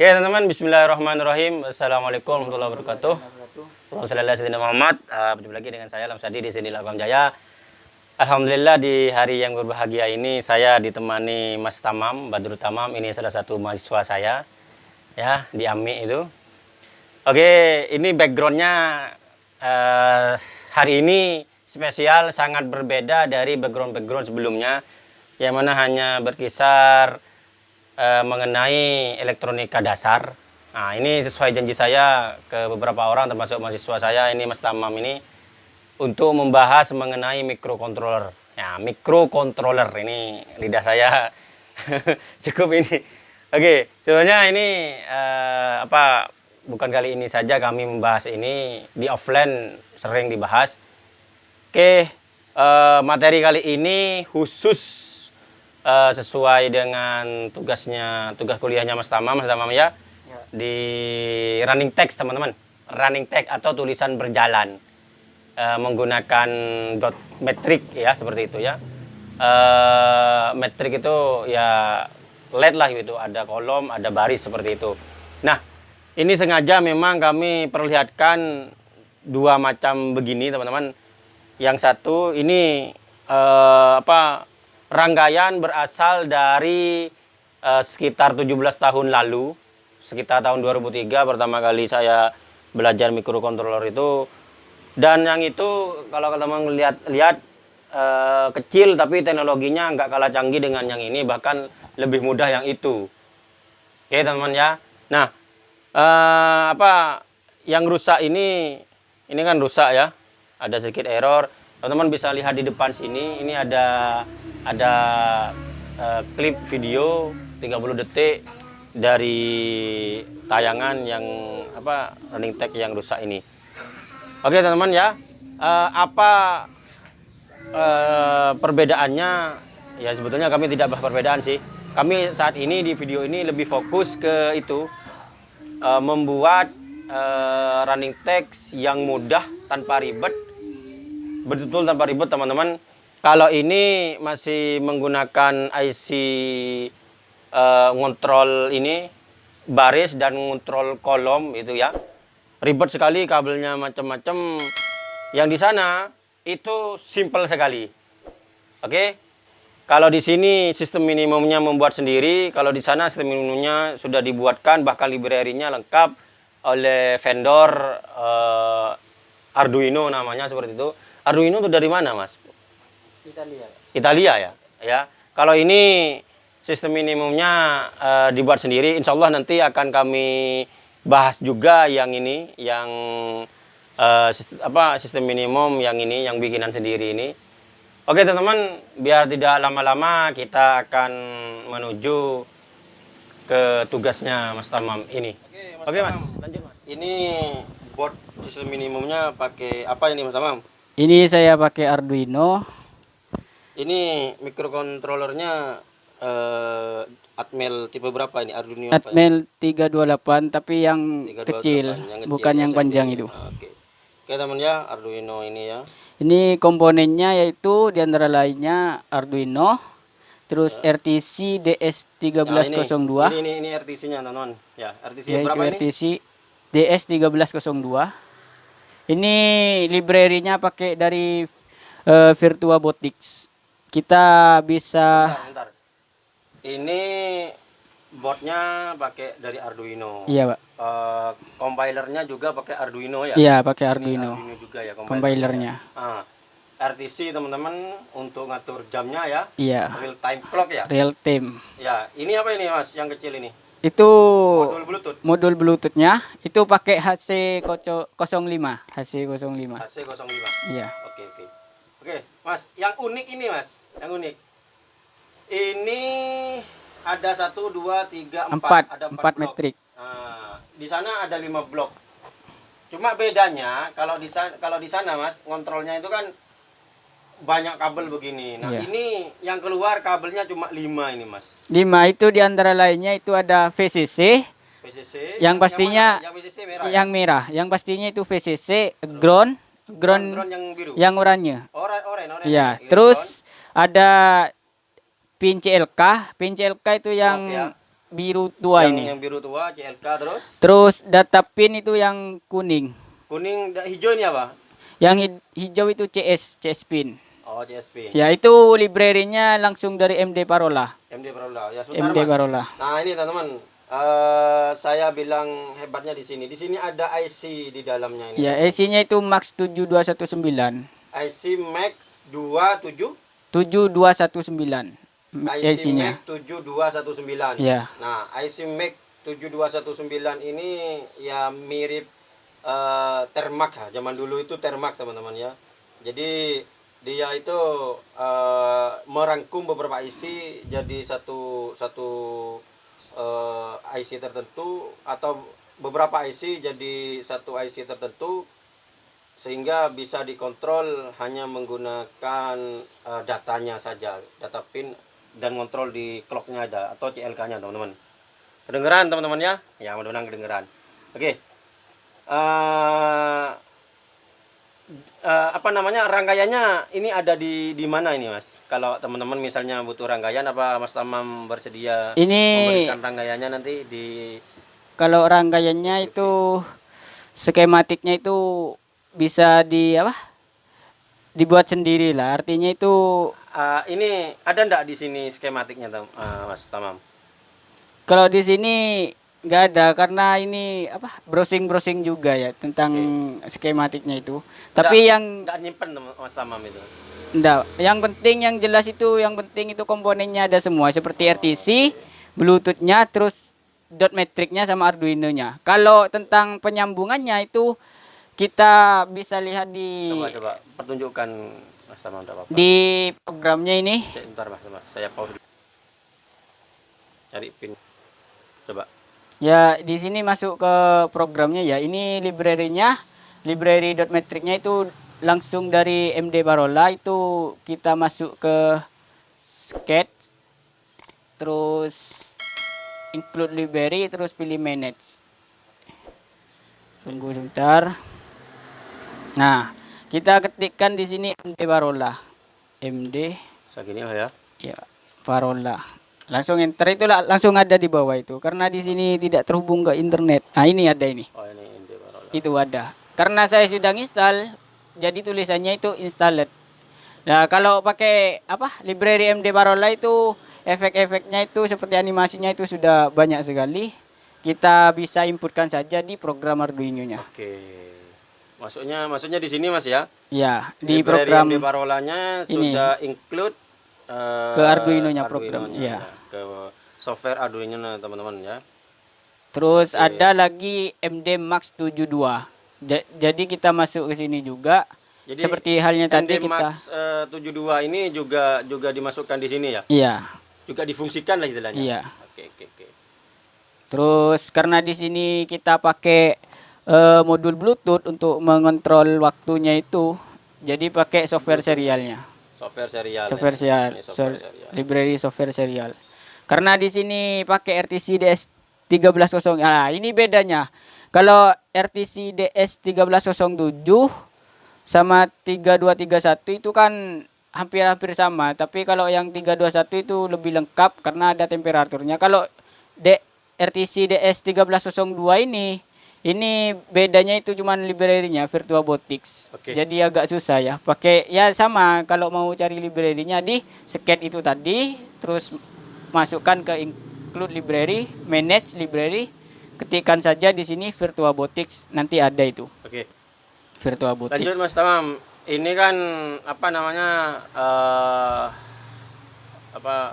Oke teman-teman, Bismillahirrahmanirrahim. Assalamualaikum warahmatullahi wabarakatuh. Wassalamualaikum Muhammad. Uh, berjumpa lagi dengan saya Lamsadi di sini Lagam Jaya. Alhamdulillah di hari yang berbahagia ini saya ditemani Mas Tamam, Badrul Tamam. Ini salah satu mahasiswa saya ya di AMI itu. Oke, ini backgroundnya uh, hari ini spesial sangat berbeda dari background-background sebelumnya yang mana hanya berkisar uh, mengenai elektronika dasar. Nah, ini sesuai janji saya ke beberapa orang termasuk mahasiswa saya ini Mas Tamam ini untuk membahas mengenai microcontroller. Ya, microcontroller ini lidah saya cukup ini. Oke, sebenarnya ini uh, apa bukan kali ini saja kami membahas ini di offline sering dibahas. Oke, uh, materi kali ini khusus uh, sesuai dengan tugasnya tugas kuliahnya Mas Tamam, Mas Tamam ya, ya. di running text teman-teman, running text atau tulisan berjalan uh, menggunakan dot metrik ya seperti itu ya. Uh, metrik itu ya LED lah gitu, ada kolom, ada baris seperti itu. Nah, ini sengaja memang kami perlihatkan dua macam begini teman-teman. Yang satu ini eh, apa rangkaian berasal dari eh, sekitar 17 tahun lalu, sekitar tahun 2003 pertama kali saya belajar microcontroller itu. Dan yang itu kalau teman-teman lihat lihat eh, kecil tapi teknologinya nggak kalah canggih dengan yang ini bahkan lebih mudah yang itu. Oke teman-teman ya. Nah uh, apa yang rusak ini ini kan rusak ya ada sedikit error teman-teman bisa lihat di depan sini ini ada ada uh, klip video 30 detik dari tayangan yang apa running tag yang rusak ini. Oke teman-teman ya. Uh, apa uh, perbedaannya? Ya sebetulnya kami tidak bahas perbedaan sih. Kami saat ini di video ini lebih fokus ke itu uh, membuat uh, running text yang mudah tanpa ribet betul-betul tanpa ribet teman-teman. Kalau ini masih menggunakan IC uh, eh, ngontrol ini baris dan ngontrol kolom itu ya. Ribet sekali kabelnya macam-macam yang di sana itu simple sekali. Oke? Okay? Kalau di sini sistem minimumnya membuat sendiri, kalau di sana sistem minimumnya sudah dibuatkan, bahkan library-nya lengkap oleh vendor uh, Arduino namanya seperti itu. Arduino itu dari mana, Mas? Italia. Italia ya, ya. Kalau ini sistem minimumnya uh, dibuat sendiri, insya Allah nanti akan kami bahas juga yang ini, yang uh, sistem, apa sistem minimum yang ini, yang bikinan sendiri ini. Oke teman-teman, biar tidak lama-lama kita akan menuju ke tugasnya Mas Tamam ini. Oke Mas, Oke, mas lanjut Mas. Ini board sistem minimumnya pakai apa ini Mas Tamam? Ini saya pakai Arduino. Ini mikrokontrolernya uh, Atmel tipe berapa ini Arduino? Atmel ya? 328 tapi yang 328, kecil, yang kecil, bukan yang panjang itu. Oke. Oke teman ya, Arduino ini ya. Ini komponennya yaitu di antara lainnya Arduino, terus ya. RTC DS1302. Nah, ini, ini, ini, RTC-nya teman-teman. Ya, RTC ya, berapa ini? RTC DS1302. Ini library-nya pakai dari uh, Virtua Botix. Kita bisa bentar, bentar. Ini boardnya pakai dari Arduino. Iya, Pak. Uh, compilernya juga pakai Arduino ya? Iya, pakai Arduino. Arduino juga ya compilernya. Ah, RTC teman-teman untuk ngatur jamnya ya? Iya. Real time clock ya? Real time. Ya, ini apa ini Mas yang kecil ini? Itu modul Bluetooth. Modul Bluetoothnya itu pakai HC 05, HC 05. HC 05. Iya. Oke, oke. Oke, Mas, yang unik ini Mas, yang unik. Ini ada satu dua tiga empat, ada empat, metrik. Nah, di sana ada lima blok. Cuma bedanya kalau di sana kalau di sana mas ngontrolnya itu kan banyak kabel begini. Nah yeah. ini yang keluar kabelnya cuma lima ini mas. Lima itu di antara lainnya itu ada VCC. VCC. Yang, yang pastinya yang, VCC merah. Yang ya? merah. Yang pastinya itu VCC ground ground, ground yang biru. Yang oranye. Oran, oran, oran. Ya. Terus ground. ada pin CLK. Pin CLK itu yang ya. biru tua yang, ini. yang biru tua CLK terus Terus data pin itu yang kuning. kuning hijau ini apa Yang hij- hijau itu CS, CS pin. Oh CSP Ya itu library-nya langsung dari MD Parola. MD Parola ya sebentar MD mas Parola. nah ini teman-teman eh, saya bilang hebatnya di sini di sini ada IC di dalamnya ini Ya IC-nya itu Max 7219. IC Max 27 7219. IC IC-nya. Mac 7219. Ya. Nah, IC Mac 7219 ini ya mirip eh, Termax ya. Zaman dulu itu Termax teman-teman ya. Jadi dia itu eh, merangkum beberapa IC jadi satu satu eh, IC tertentu atau beberapa IC jadi satu IC tertentu sehingga bisa dikontrol hanya menggunakan eh, datanya saja, data pin dan kontrol di clocknya ada atau CLK-nya teman-teman. Kedengeran teman-teman ya? Ya mudah-mudahan kedengeran. Oke. Eh, eh, apa namanya rangkaiannya ini ada di di mana ini mas? Kalau teman-teman misalnya butuh rangkaian apa Mas Tamam bersedia Ini memberikan rangkaiannya nanti di kalau rangkaiannya itu skematiknya itu bisa di apa? Dibuat sendiri lah. Artinya itu Eh, ini ada ndak di sini skematiknya eh, Mas Tamam? kalau di sini nggak ada karena ini apa? Browsing-browsing juga ya tentang skematiknya itu. Tapi yang Nggak nyimpen Tamam itu. Enggak, yang penting yang jelas itu yang penting itu komponennya ada semua seperti RTC, Bluetooth-nya, terus dot metricnya sama Arduino-nya. Kalau tentang penyambungannya itu kita bisa lihat di Coba coba pertunjukkan Mas Tamam enggak apa-apa. di programnya ini. Sebentar Mas, Mas. Saya pause. Cari pin. Coba. Ya, di sini masuk ke programnya ya. Ini library-nya, library dot metricnya itu langsung dari MD Barola itu kita masuk ke sketch terus include library terus pilih manage. Tunggu sebentar. Nah, kita ketikkan di sini MD Barola. MD Segini lah ya. ya Parola langsung enter itu la- langsung ada di bawah itu karena di sini tidak terhubung ke internet nah ini ada ini Oh ini Barola. itu ada karena saya sudah install jadi tulisannya itu installed nah kalau pakai apa library MD Parola itu efek-efeknya itu seperti animasinya itu sudah banyak sekali kita bisa inputkan saja di program Arduino-nya Oke. Maksudnya maksudnya di sini Mas ya. ya di Library program MD Barolanya ini. sudah include eh, Ke Arduino-nya program, Arduino-nya, ya. Ke software Arduino teman-teman ya. Terus ada lagi MD Max 72. Ja- Jadi kita masuk ke sini juga. Jadi Seperti halnya tadi MD kita Max eh, 72 ini juga juga dimasukkan di sini ya. Iya, Juga difungsikan lah istilahnya. iya. Oke oke oke. Terus karena di sini kita pakai eh, modul Bluetooth untuk mengontrol waktunya itu, jadi pakai software serialnya. Software serial. ya. Software serial, Ini software so- serial. library software serial. Karena di sini pakai RTC DS 1300. Ah, ini bedanya. Kalau RTC DS 1307 sama 3231 itu kan hampir-hampir sama, tapi kalau yang 321 itu lebih lengkap karena ada temperaturnya. Kalau D RTC DS 1302 ini ini bedanya itu cuman library-nya VirtuaBotics. Oke. Jadi agak susah ya. Pakai ya sama kalau mau cari library-nya di sket itu tadi terus masukkan ke include library, manage library, ketikkan saja di sini VirtuaBotics nanti ada itu. Oke. VirtuaBotics. Lanjut Mas Tamam. Ini kan apa namanya eh apa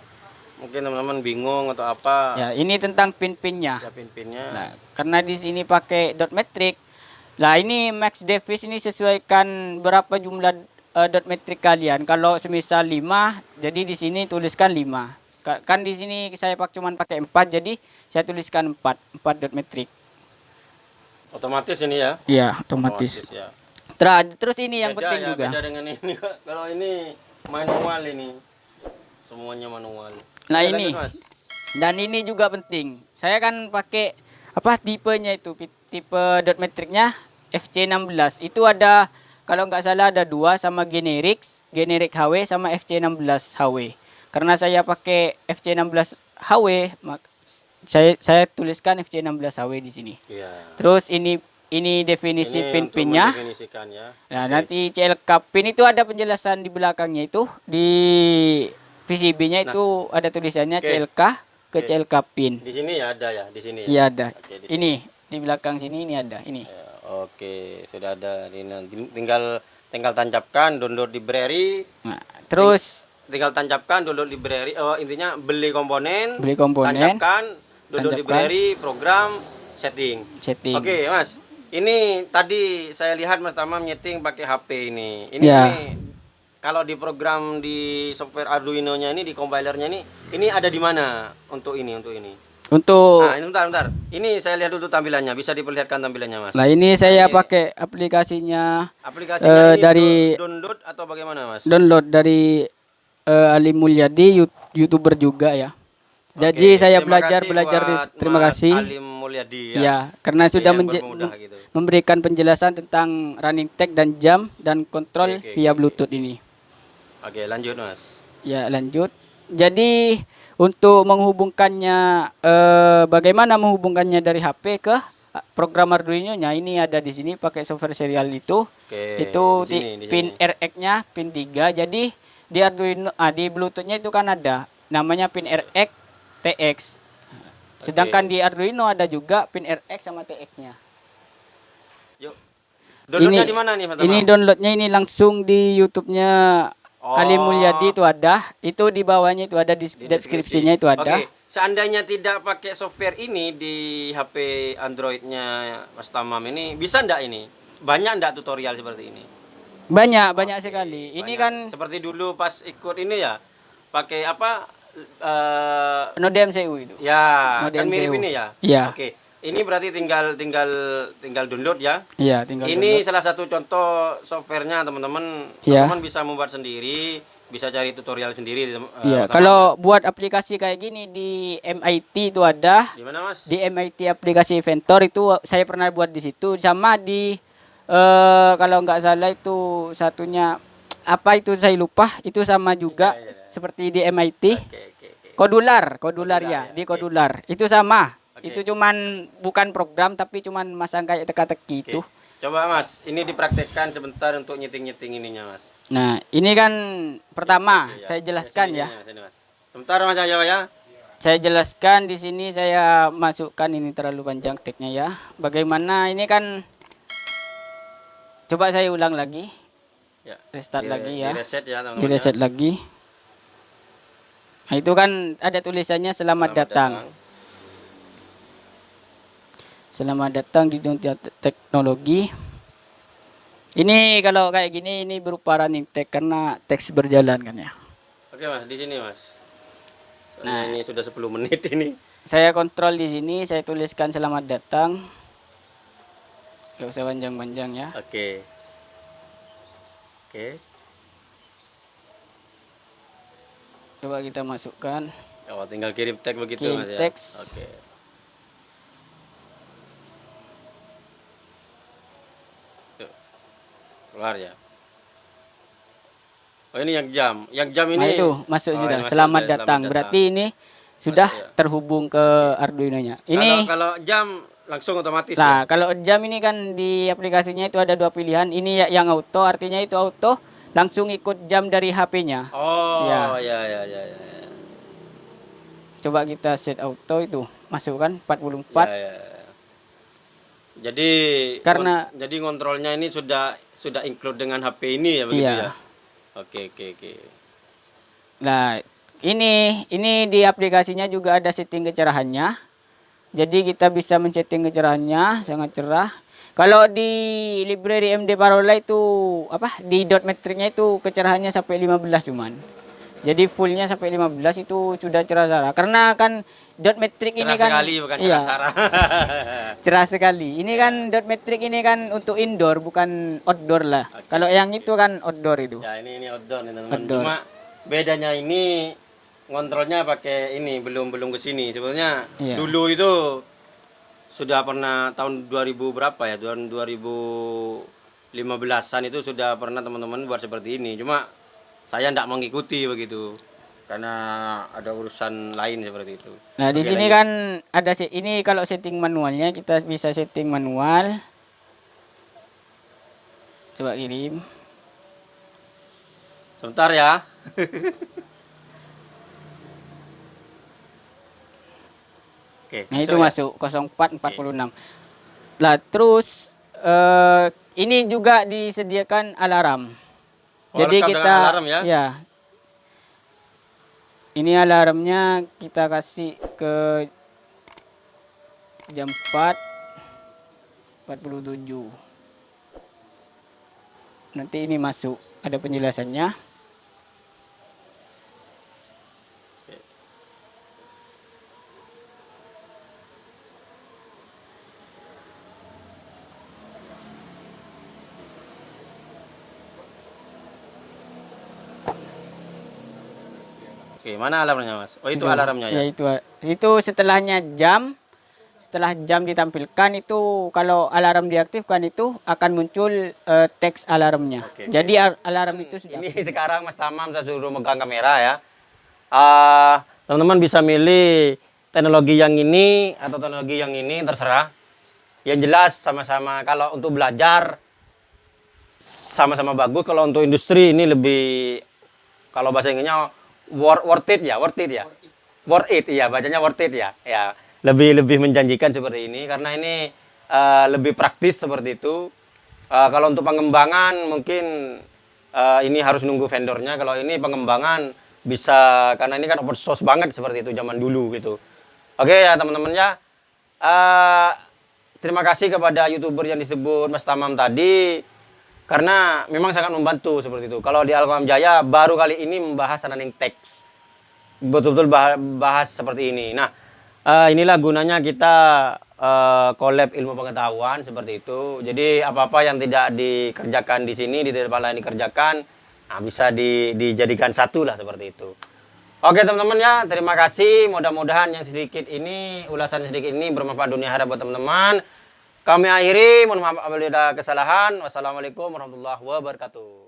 mungkin teman-teman bingung atau apa Ya, ini tentang pin-pinnya. ya pin-pinnya. Nah, karena di sini pakai dot metric. Lah ini max device ini sesuaikan berapa jumlah eh, dot metric kalian. Kalau semisal 5, jadi di sini tuliskan 5. Ka- Kan di sini saya pak cuman pakai 4, jadi saya tuliskan 4, 4 dot metric. Otomatis ini ya. Iya, otomatis. ya. Tra- terus ini yang Beda penting ya, juga. Beda dengan ini. Kalau ini manual ini. Semuanya manual. Nah, ini. lanjut, Mas. Dan ini juga penting. Saya kan pakai apa tipenya itu tipe dot metricnya FC16. Itu ada kalau nggak salah ada dua sama generics, generic HW sama FC16 HW. Karena saya pakai FC16 HW, saya saya tuliskan FC16HW di sini. Iya. Terus ini ini definisi pin-pinnya. ya. Nah, nanti CLK pin itu ada penjelasan di belakangnya itu di PCB-nya itu ada tulisannya Nah. Oke. CLK ke Oke. CLK pin. Di sini ya ada ya, di sini ya. Iya ada. Oke, di Ini di belakang sini ini ada ini. Ya, oke, sudah ada. Ini tinggal tinggal tancapkan, download library, Nah, terus tinggal tancapkan, download library. Oh, intinya beli komponen, beli komponen, tancapkan, download tancapkan. library, program, setting. setting. Oke, Mas. Ini tadi saya lihat Mas Tama nyeting pakai HP ini. Ini, Ya. ini kalau di program di software Arduino-nya ini di compilernya ini ini ada di mana untuk ini untuk ini? Untuk Nah, ini bentar bentar. Ini saya lihat dulu tampilannya. Bisa diperlihatkan tampilannya, Mas. Nah, ini saya Ini- pakai aplikasinya Aplikasinya Eh, ini dari- do- download atau bagaimana, Mas? download dari eh, Ali Mulyadi YouTuber juga ya. Jadi Oke, saya belajar belajar di terima kasih. Alim Mulyadi ya. Ya, karena sudah menje- gitu. memberikan penjelasan tentang running tag dan jam dan kontrol Oke, via Bluetooth ini. Oke, lanjut, Mas. Ya, lanjut. Jadi untuk menghubungkannya eh, bagaimana menghubungkannya dari HP ke eh, program Arduino-nya ini ada di sini pakai software serial itu. Oke. itu di sini, di- pin. RX-nya pin 3. Jadi di Arduino ah, di Bluetooth-nya itu kan ada namanya pin RX TX. Sedangkan di Arduino ada juga pin RX sama TX-nya. Yuk. Downloadnya Ini- di mana nih? Ini downloadnya ini langsung di YouTube-nya Ali Oh. Mulyadi itu ada. Itu di bawahnya itu ada di, Di deskripsinya itu ada. Oke, seandainya tidak pakai software ini di HP Android-nya Mas Tamam ini, bisa ndak ini? Banyak ndak tutorial seperti ini? Banyak, banyak sekali. Ini banyak. kan seperti dulu pas ikut ini ya, pakai apa? eh Node MCU itu. ya, Node kan mirip MCU. ini ya. Iya. Oke, ini berarti tinggal tinggal tinggal download ya. Iya, tinggal Ini download. salah satu contoh softwarenya teman-teman. Iya. Teman-teman bisa membuat sendiri, bisa cari tutorial sendiri. Iya, teman-teman. kalau buat aplikasi kayak gini di MIT itu ada. di mana Mas? Di MIT aplikasi Inventor itu saya pernah buat di situ sama di eh kalau nggak salah itu satunya apa itu saya lupa itu sama juga Iya, iya, iya. seperti di MIT Oke, oke, oke. kodular kodular Kodular, ya, ya, di kodular itu sama Oke. itu cuman bukan program tapi cuman masang kayak teka-teki Oke. itu Coba Mas, ini dipraktekkan sebentar untuk nyeting-nyeting ininya Mas. nah ini kan pertama Oke, saya ya. jelaskan Sini, ya sini, Mas. Sebentar Mas Jawa ya. saya jelaskan di sini saya masukkan ini terlalu panjang tagnya ya bagaimana ini kan coba saya ulang lagi Ya. restart Di- lagi ya Di reset ya teman-teman. di reset lagi nah itu kan ada tulisannya selamat, datang. selamat datang di dunia te- teknologi ini kalau kayak gini ini berupa running tag karena teks berjalan kan ya Oke Mas, di sini Mas. Soalnya Nah. ini sudah 10 menit ini. saya kontrol di sini saya tuliskan selamat datang gak usah panjang-panjang ya Oke. Oke. coba kita masukkan Oh, tinggal kirim tag begitu Kirim Mas ya. teks. Oke. Tuh. Keluar ya. Oh, ini yang jam. Yang jam ini nah itu masuk Oh, sudah masuk selamat datang selamat berarti ini sudah Masuk ya. terhubung ke Arduino nya ini kalau, kalau jam langsung otomatis Nah, ya. kalau jam ini kan di aplikasinya itu ada dua pilihan. Ini ya- yang auto, artinya itu auto langsung ikut jam dari HP-nya. Oh, Ya. ya ya ya ya. ya. Coba kita set auto itu, masukkan 44. Ya, ya, ya. Jadi Karena- kon- jadi kontrolnya ini sudah sudah include dengan HP ini ya begitu Iya. ya. Oke oke oke. Nah, ini ini di aplikasinya juga ada setting kecerahannya. Jadi kita bisa men-setting kecerahannya sangat cerah. Kalau di library MD Parola itu apa? Di dot metricnya itu kecerahannya sampai 15 cuman. Jadi fullnya sampai 15 itu sudah cerah cerah. Karena kan dot metric ini Cerah kan sekali bukan iya, cerah sarah. cerah sekali. Ini kan dot metric ini kan untuk indoor bukan outdoor lah. Oke, Kalau yang itu kan outdoor itu. ya ini ini outdoor nih teman-teman. Outdoor. Cuma bedanya ini ngontrolnya pakai ini belum belum ke sini. Sebenarnya Iya. dulu itu sudah pernah tahun 2000 berapa ya? Tahun 2015-an itu sudah pernah teman-teman buat seperti ini. Cuma saya tidak mengikuti begitu. karena ada urusan lain seperti itu. Nah, di sini kan ada ini kalau setting manualnya kita bisa setting manual. Coba kirim. sebentar ya. Oke, Nah, itu ya? masuk 0446. Lah, terus eh ini juga disediakan alarm. Oh, Jadi kita alarm ya? Ini alarmnya kita kasih ke jam 4 47. Nanti ini masuk ada penjelasannya. Oke, mana alarmnya, Mas? Oh, itu alarmnya ya. Ya itu itu setelahnya jam setelah jam ditampilkan itu kalau alarm diaktifkan itu akan muncul eh, teks alarmnya. Oke. Jadi al- alarm itu sudah Ini sekarang Mas Tamam saya suruh megang kamera ya. Ah, teman-teman bisa milih teknologi yang ini atau teknologi yang ini terserah. Yang jelas sama-sama kalau untuk belajar sama-sama bagus. Kalau untuk industri ini lebih kalau bahasa Inggrisnya worth, worth it ya, worth it ya. Worth it ya, bacanya worth it ya. Ya, lebih lebih menjanjikan seperti ini karena ini eh, lebih praktis seperti itu. Eh, kalau untuk pengembangan mungkin eh, ini harus nunggu vendornya. Kalau ini pengembangan bisa karena ini kan open source banget seperti itu zaman dulu gitu. Oke ya teman-teman ya. Eh, terima kasih kepada youtuber yang disebut Mas Tamam tadi karena memang sangat membantu seperti itu. Kalau di Alfam Jaya baru kali ini membahas running text betul-betul bah- bahas seperti ini. Nah, eh, inilah gunanya kita eh, collab ilmu pengetahuan seperti itu. Jadi apa-apa yang tidak dikerjakan di sini di tempat lain dikerjakan, nah, bisa di- dijadikan satu lah seperti itu. Oke teman-teman ya, terima kasih. Mudah-mudahan yang sedikit ini, ulasan sedikit ini bermanfaat dunia akhirat buat teman-teman. Kami akhiri, mohon maaf apabila ada kesalahan. Wassalamualaikum warahmatullahi wabarakatuh.